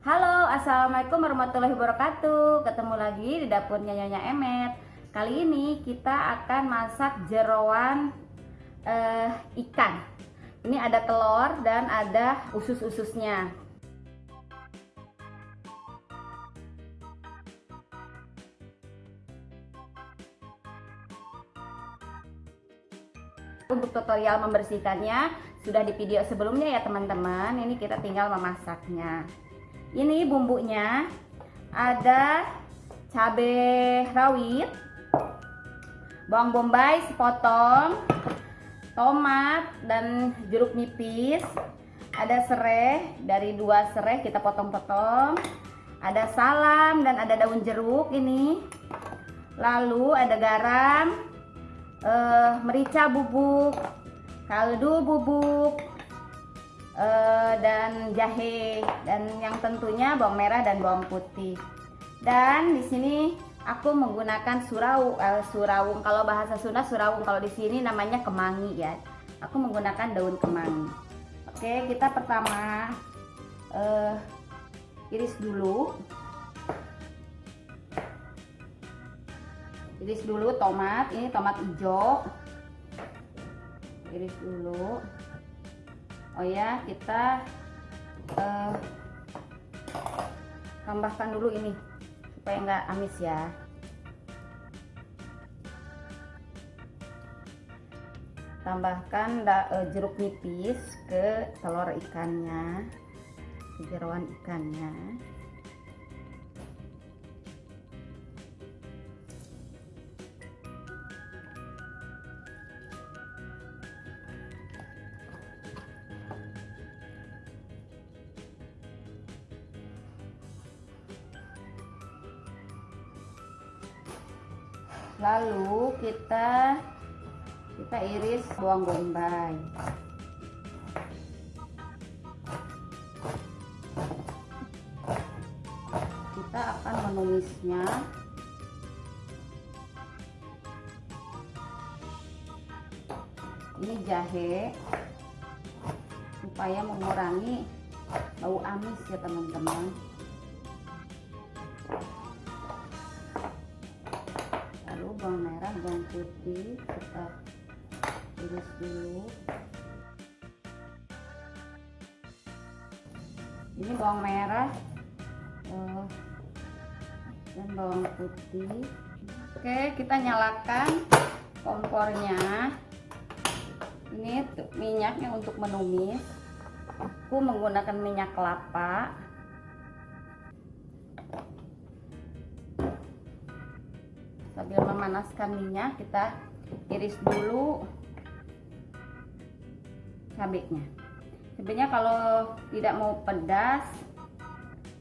Halo, Assalamualaikum warahmatullahi wabarakatuh. Ketemu lagi di dapurnya Nyonya Emet. Kali ini kita akan masak jeroan uh, ikan. Ini ada telur dan ada usus-ususnya. Untuk tutorial membersihkannya sudah di video sebelumnya ya teman-teman. Ini kita tinggal memasaknya ini bumbunya ada cabai rawit bawang bombay sepotong tomat dan jeruk nipis. Ada serai dari dua serai kita potong-potong. Ada salam dan ada daun jeruk ini. Lalu ada garam eh, merica bubuk kaldu bubuk uh, dan jahe dan yang tentunya bawang merah dan bawang putih. Dan di sini aku menggunakan surau uh, surawung kalau bahasa Sunda surawung kalau di sini namanya kemangi ya. Aku menggunakan daun kemangi. Oke, kita pertama uh, iris dulu. Iris dulu tomat, ini tomat hijau. Iris dulu oh ya kita uh, tambahkan dulu ini supaya nggak amis ya. Tambahkan da, uh, jeruk nipis ke telur ikannya ke jeruan ikannya lalu kita kita iris bawang bombay kita akan menumisnya ini jahe supaya mengurangi bau amis ya teman-teman putih kita iris dulu. Ini bawang merah uh, dan bawang putih. Oke kita nyalakan kompornya. Ini minyaknya untuk menumis. Aku menggunakan minyak kelapa sambil memanaskan minyak kita iris dulu cabenya. Cabenya kalau tidak mau pedas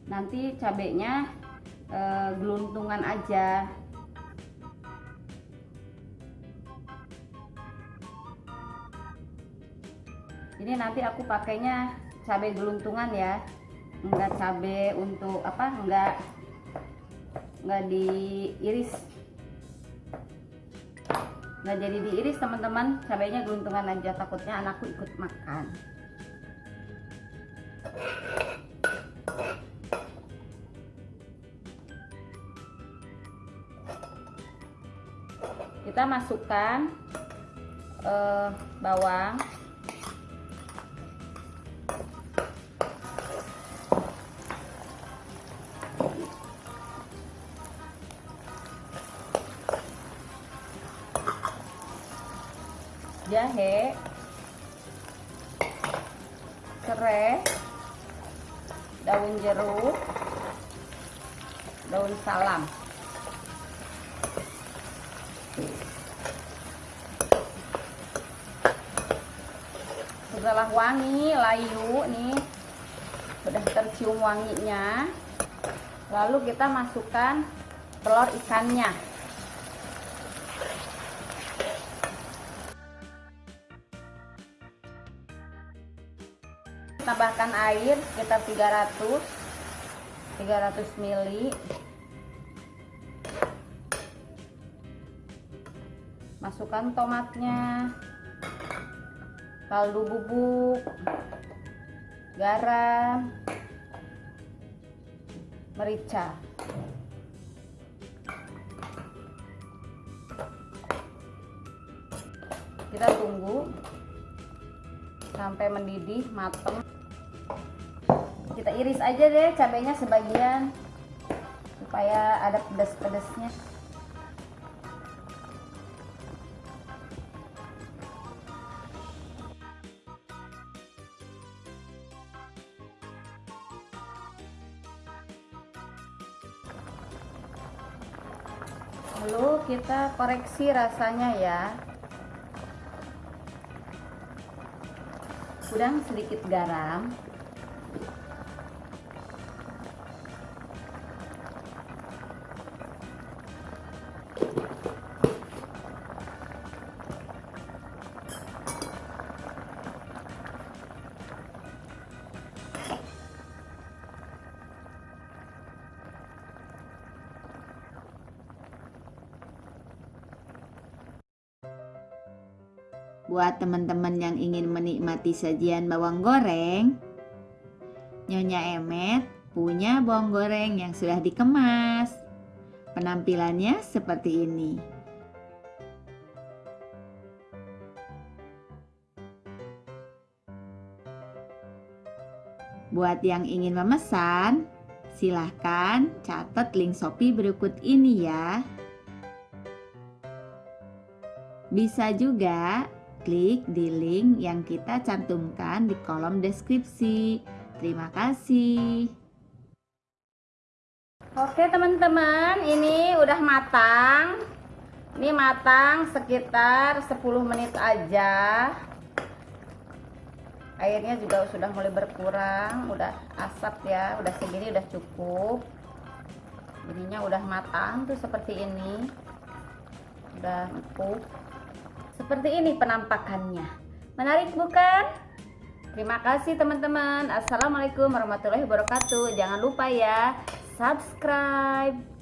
nanti cabenya e, geluntungan aja. Ini nanti aku pakainya cabai geluntungan ya. Enggak cabai untuk apa enggak enggak diiris nggak jadi diiris teman-teman. Cabainya geluntungan aja. Takutnya anakku ikut makan. Kita masukkan uh, bawang jahe. Serai daun jeruk. Daun salam. Setelah wangi layu nih. Sudah tercium wanginya. Lalu kita masukkan telur ikannya tambahkan air sekitar 300 300 ml masukkan tomatnya. Kaldu bubuk. Garam. Merica. Kita tunggu sampai mendidih mateng kita iris aja deh cabenya sebagian. Supaya ada pedas-pedasnya lalu kita koreksi rasanya ya. Udang sedikit garam Buat teman-teman yang ingin menikmati sajian bawang goreng, Nyonya Emet punya bawang goreng yang sudah dikemas. Penampilannya seperti ini. Buat yang ingin memesan, silahkan catat link Shopee berikut ini ya. Bisa juga klik di link yang kita cantumkan di kolom deskripsi. Terima kasih. Oke teman-teman, ini udah matang. Ini matang sekitar 10 menit aja. Airnya juga sudah mulai berkurang, udah asap ya, udah segini udah cukup. Ininya udah matang tuh seperti ini. Udah empuk. Seperti ini penampakannya. Menarik bukan? Terima kasih teman-teman. Assalamualaikum warahmatullahi wabarakatuh. Jangan lupa ya subscribe.